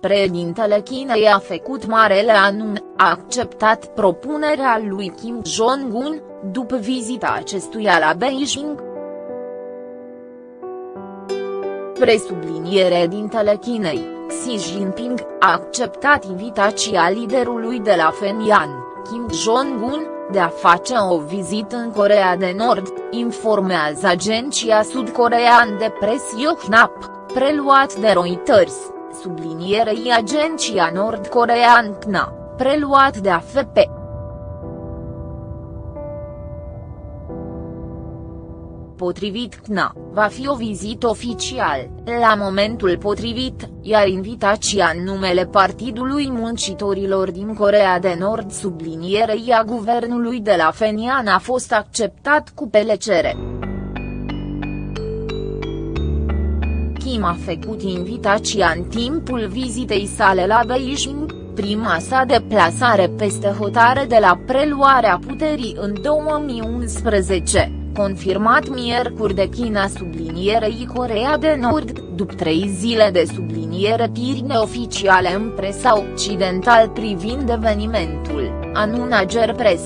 Președintele Chinei a făcut marele anun, a acceptat propunerea lui Kim Jong-un, după vizita acestuia la Beijing. Presubliniere dintele Chinei, Xi Jinping, a acceptat invitația liderului de la Fenian, Kim Jong-un, de a face o vizită în Corea de Nord, informează agenția sud-corean de pres Yonhap, preluat de Reuters sublinierei agenția nord-corean KNA, preluat de AFP. Potrivit KNA, va fi o vizită oficial, la momentul potrivit, iar invitația în numele Partidului Muncitorilor din Corea de Nord sublinierei a guvernului de la Fenian a fost acceptat cu pelecere. Kim a făcut invitația în timpul vizitei sale la Beijing, prima sa deplasare peste hotare de la preluarea puterii în 2011, confirmat miercuri de China sublinierei Corea de Nord, după trei zile de subliniere tiri neoficiale în presa occidental privind evenimentul, anună Press.